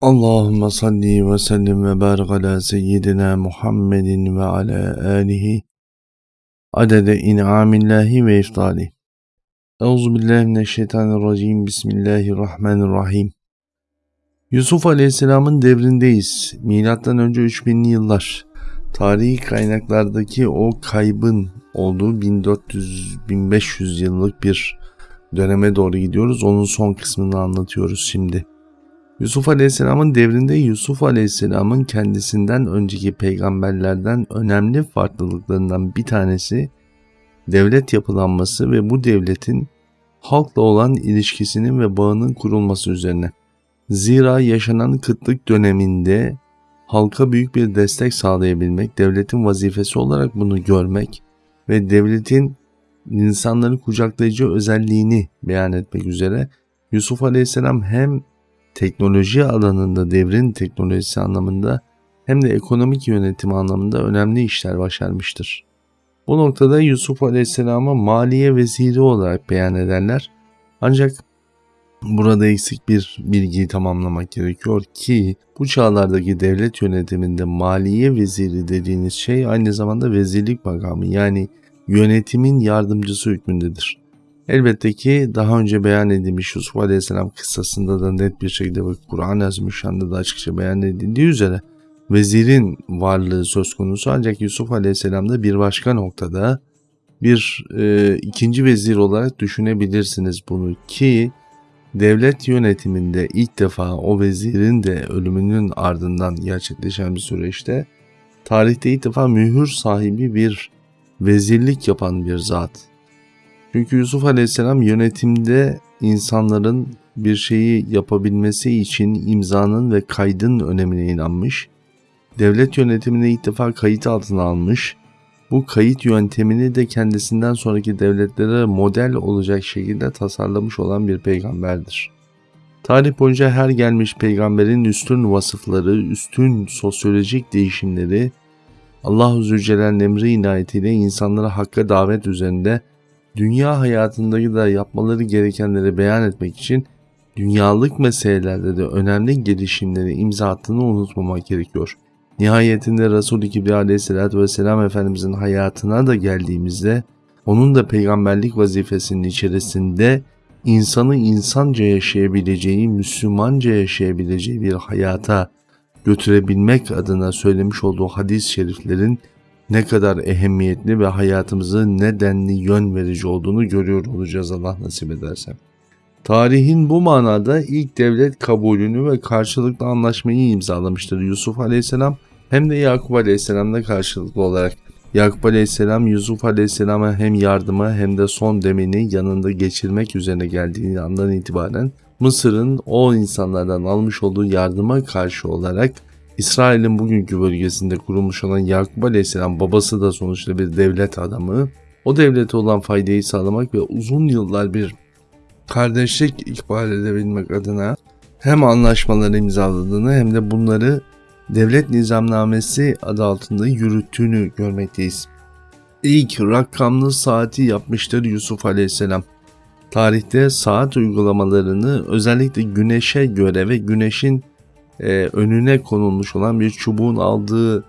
Allahümme salli ve sellim ve barik ala seyyidina Muhammedin ve ala alihi adede in'amillahi ve iftali. Euzubillahimineşşeytanirracim. Bismillahirrahmanirrahim. Yusuf Aleyhisselam'ın devrindeyiz. Milattan önce 3000'li yıllar. Tarihi kaynaklardaki o kaybın olduğu 1400-1500 yıllık bir döneme doğru gidiyoruz. Onun son kısmını anlatıyoruz şimdi. Yusuf Aleyhisselam'ın devrinde Yusuf Aleyhisselam'ın kendisinden önceki peygamberlerden önemli farklılıklarından bir tanesi devlet yapılanması ve bu devletin halkla olan ilişkisinin ve bağının kurulması üzerine. Zira yaşanan kıtlık döneminde halka büyük bir destek sağlayabilmek, devletin vazifesi olarak bunu görmek ve devletin insanları kucaklayıcı özelliğini beyan etmek üzere Yusuf Aleyhisselam hem teknoloji alanında devrin teknolojisi anlamında hem de ekonomik yönetimi anlamında önemli işler başarmıştır. Bu noktada Yusuf Aleyhisselam'a maliye veziri olarak beyan ederler. Ancak burada eksik bir bilgiyi tamamlamak gerekiyor ki bu çağlardaki devlet yönetiminde maliye veziri dediğiniz şey aynı zamanda vezirlik makamı yani yönetimin yardımcısı hükmündedir. Elbette ki daha önce beyan edilmiş Yusuf Aleyhisselam kıssasında da net bir şekilde ve Kur'an-ı Azimüşşan'da da açıkça beyan edildiği üzere vezirin varlığı söz konusu. Ancak Yusuf Aleyhisselam'da bir başka noktada bir e, ikinci vezir olarak düşünebilirsiniz bunu ki devlet yönetiminde ilk defa o vezirin de ölümünün ardından gerçekleşen bir süreçte tarihte ilk defa mühür sahibi bir vezirlik yapan bir zat çünkü Yusuf Aleyhisselam yönetimde insanların bir şeyi yapabilmesi için imzanın ve kaydın önemine inanmış. Devlet yönetimini ilk defa kayıt altına almış. Bu kayıt yöntemini de kendisinden sonraki devletlere model olacak şekilde tasarlamış olan bir peygamberdir. Tarih boyunca her gelmiş peygamberin üstün vasıfları, üstün sosyolojik değişimleri Allah-u Zülcelal'in emri inayetiyle insanlara hakka davet üzerinde dünya hayatındaki da yapmaları gerekenleri beyan etmek için dünyalık meselelerde de önemli gelişimleri imza attığını unutmamak gerekiyor. Nihayetinde Resul-i Kibriya aleyhissalatü vesselam Efendimizin hayatına da geldiğimizde onun da peygamberlik vazifesinin içerisinde insanı insanca yaşayabileceği, Müslümanca yaşayabileceği bir hayata götürebilmek adına söylemiş olduğu hadis-i şeriflerin ne kadar ehemmiyetli ve hayatımızı ne denli yön verici olduğunu görüyor olacağız Allah nasip ederse. Tarihin bu manada ilk devlet kabulünü ve karşılıklı anlaşmayı imzalamıştır Yusuf Aleyhisselam hem de Yakup Aleyhisselam'la karşılıklı olarak. Yakup Aleyhisselam Yusuf Aleyhisselam'a hem yardıma hem de son demini yanında geçirmek üzerine geldiği andan itibaren Mısır'ın o insanlardan almış olduğu yardıma karşı olarak İsrail'in bugünkü bölgesinde kurulmuş olan Yakup Aleyhisselam babası da sonuçta bir devlet adamı. O devlete olan faydayı sağlamak ve uzun yıllar bir kardeşlik ikbal edebilmek adına hem anlaşmaları imzaladığını hem de bunları devlet nizamnamesi adı altında yürüttüğünü görmekteyiz. İlk rakamlı saati yapmıştır Yusuf Aleyhisselam. Tarihte saat uygulamalarını özellikle güneşe göre ve güneşin e, önüne konulmuş olan bir çubuğun aldığı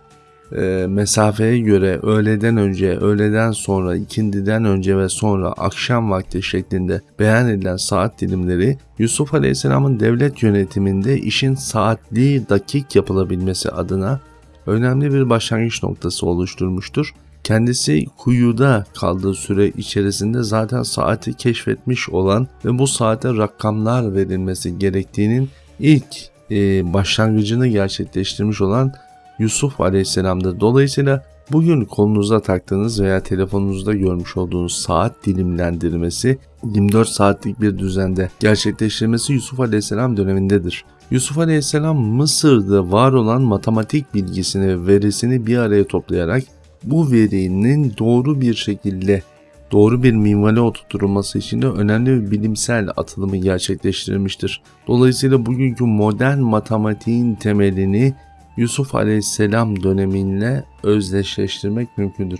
e, mesafeye göre öğleden önce, öğleden sonra, ikindiden önce ve sonra akşam vakti şeklinde beyan edilen saat dilimleri Yusuf Aleyhisselam'ın devlet yönetiminde işin saatli dakik yapılabilmesi adına önemli bir başlangıç noktası oluşturmuştur. Kendisi kuyuda kaldığı süre içerisinde zaten saati keşfetmiş olan ve bu saate rakamlar verilmesi gerektiğinin ilk e, başlangıcını gerçekleştirmiş olan Yusuf Aleyhisselam'dır. Dolayısıyla bugün kolunuza taktığınız veya telefonunuzda görmüş olduğunuz saat dilimlendirmesi 24 saatlik bir düzende gerçekleştirilmesi Yusuf Aleyhisselam dönemindedir. Yusuf Aleyhisselam Mısır'da var olan matematik bilgisini ve verisini bir araya toplayarak bu verinin doğru bir şekilde doğru bir minvale oturtulması için de önemli bir bilimsel atılımı gerçekleştirilmiştir. Dolayısıyla bugünkü modern matematiğin temelini Yusuf Aleyhisselam dönemiyle özdeşleştirmek mümkündür.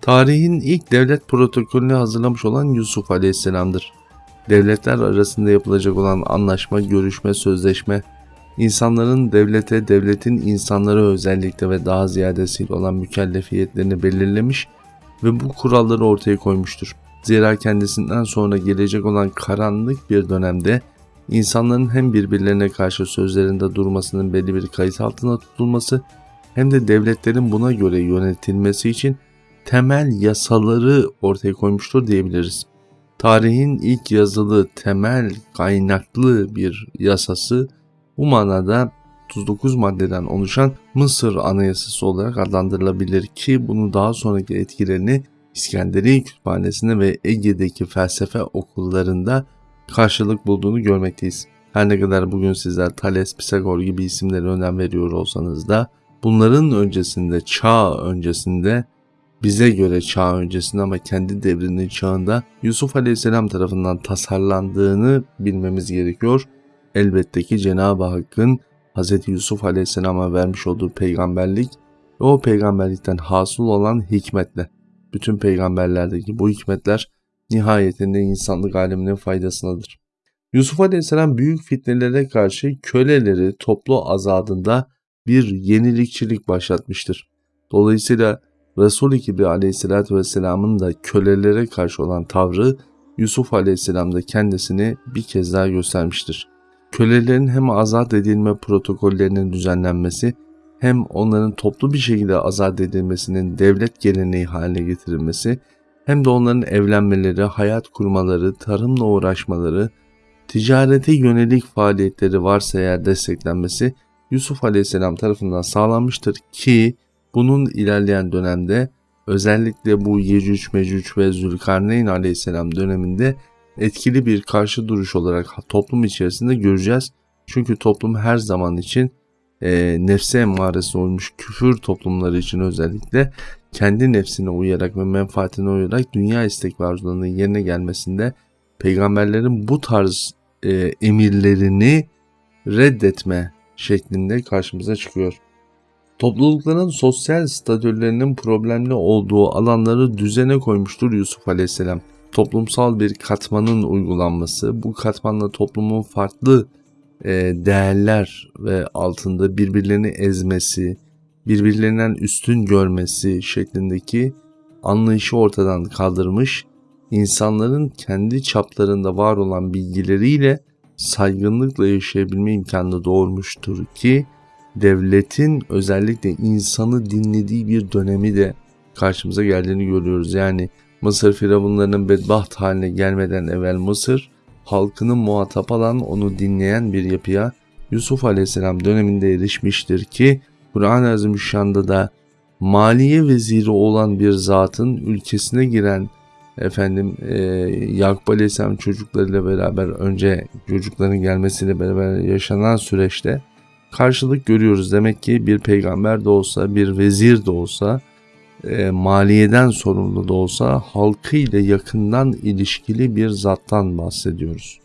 Tarihin ilk devlet protokolünü hazırlamış olan Yusuf Aleyhisselam'dır. Devletler arasında yapılacak olan anlaşma, görüşme, sözleşme insanların devlete, devletin insanlara özellikle ve daha ziyadesiyle olan mükellefiyetlerini belirlemiş ve bu kuralları ortaya koymuştur. Zira kendisinden sonra gelecek olan karanlık bir dönemde insanların hem birbirlerine karşı sözlerinde durmasının belli bir kayıt altına tutulması hem de devletlerin buna göre yönetilmesi için temel yasaları ortaya koymuştur diyebiliriz. Tarihin ilk yazılı temel kaynaklı bir yasası bu manada 39 maddeden oluşan Mısır Anayasası olarak adlandırılabilir ki bunu daha sonraki etkilerini İskenderiye Kütüphanesi'nde ve Ege'deki felsefe okullarında karşılık bulduğunu görmekteyiz. Her ne kadar bugün sizler Thales, Pisagor gibi isimlere önem veriyor olsanız da bunların öncesinde, çağ öncesinde bize göre çağ öncesinde ama kendi devrinin çağında Yusuf Aleyhisselam tarafından tasarlandığını bilmemiz gerekiyor. Elbette ki Cenab-ı Hakk'ın Hz. Yusuf Aleyhisselam'a vermiş olduğu peygamberlik ve o peygamberlikten hasıl olan hikmetle. Bütün peygamberlerdeki bu hikmetler nihayetinde insanlık aleminin faydasındadır. Yusuf Aleyhisselam büyük fitnelere karşı köleleri toplu azadında bir yenilikçilik başlatmıştır. Dolayısıyla Resul-i Kibri aleyhissalatü vesselamın da kölelere karşı olan tavrı Yusuf aleyhisselamda kendisini bir kez daha göstermiştir. Kölelerin hem azat edilme protokollerinin düzenlenmesi hem onların toplu bir şekilde azat edilmesinin devlet geleneği haline getirilmesi hem de onların evlenmeleri, hayat kurmaları, tarımla uğraşmaları, ticarete yönelik faaliyetleri varsa eğer desteklenmesi Yusuf Aleyhisselam tarafından sağlanmıştır ki bunun ilerleyen dönemde özellikle bu Yecüc Mecüc ve Zülkarneyn Aleyhisselam döneminde etkili bir karşı duruş olarak toplum içerisinde göreceğiz. Çünkü toplum her zaman için e, nefse emmaresi olmuş küfür toplumları için özellikle kendi nefsine uyarak ve menfaatine uyarak dünya istek ve arzularının yerine gelmesinde peygamberlerin bu tarz e, emirlerini reddetme şeklinde karşımıza çıkıyor. Toplulukların sosyal statülerinin problemli olduğu alanları düzene koymuştur Yusuf Aleyhisselam. Toplumsal bir katmanın uygulanması, bu katmanla toplumun farklı e, değerler ve altında birbirlerini ezmesi, birbirlerinden üstün görmesi şeklindeki anlayışı ortadan kaldırmış, insanların kendi çaplarında var olan bilgileriyle saygınlıkla yaşayabilme imkanını doğurmuştur ki devletin özellikle insanı dinlediği bir dönemi de karşımıza geldiğini görüyoruz. Yani Mısır firavunlarının bedbaht haline gelmeden evvel Mısır halkının muhatap alan onu dinleyen bir yapıya Yusuf Aleyhisselam döneminde erişmiştir ki Kur'an-ı Azimüşşan'da da maliye veziri olan bir zatın ülkesine giren efendim e, Yakup Aleyhisselam çocuklarıyla beraber önce çocukların gelmesiyle beraber yaşanan süreçte karşılık görüyoruz. Demek ki bir peygamber de olsa, bir vezir de olsa, e, maliyeden sorumlu da olsa halkı ile yakından ilişkili bir zattan bahsediyoruz.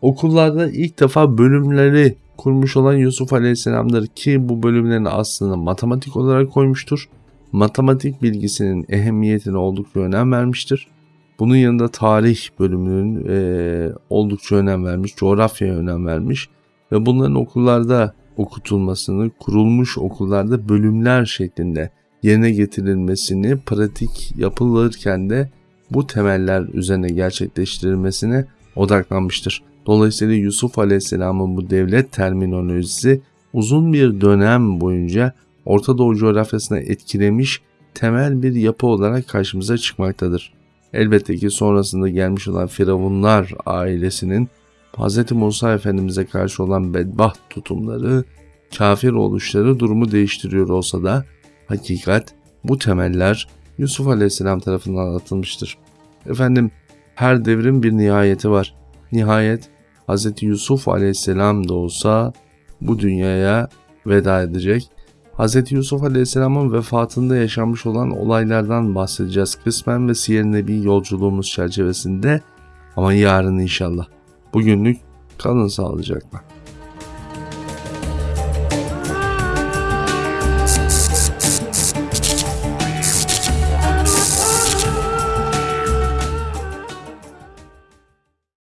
Okullarda ilk defa bölümleri kurmuş olan Yusuf Aleyhisselam'dır ki bu bölümlerin aslında matematik olarak koymuştur. Matematik bilgisinin ehemmiyetine oldukça önem vermiştir. Bunun yanında tarih bölümünün e, oldukça önem vermiş, coğrafyaya önem vermiş ve bunların okullarda okutulmasını, kurulmuş okullarda bölümler şeklinde yerine getirilmesini, pratik yapılırken de bu temeller üzerine gerçekleştirilmesine odaklanmıştır. Dolayısıyla Yusuf Aleyhisselam'ın bu devlet terminolojisi uzun bir dönem boyunca Orta Doğu coğrafyasına etkilemiş temel bir yapı olarak karşımıza çıkmaktadır. Elbette ki sonrasında gelmiş olan Firavunlar ailesinin Hz. Musa Efendimiz'e karşı olan bedbaht tutumları, kafir oluşları durumu değiştiriyor olsa da hakikat bu temeller Yusuf Aleyhisselam tarafından atılmıştır. Efendim her devrin bir nihayeti var. Nihayet Hz. Yusuf Aleyhisselam da olsa bu dünyaya veda edecek. Hz. Yusuf Aleyhisselam'ın vefatında yaşanmış olan olaylardan bahsedeceğiz kısmen ve Siyer Nebi yolculuğumuz çerçevesinde ama yarın inşallah. Bugünlük kalın sağlıcakla.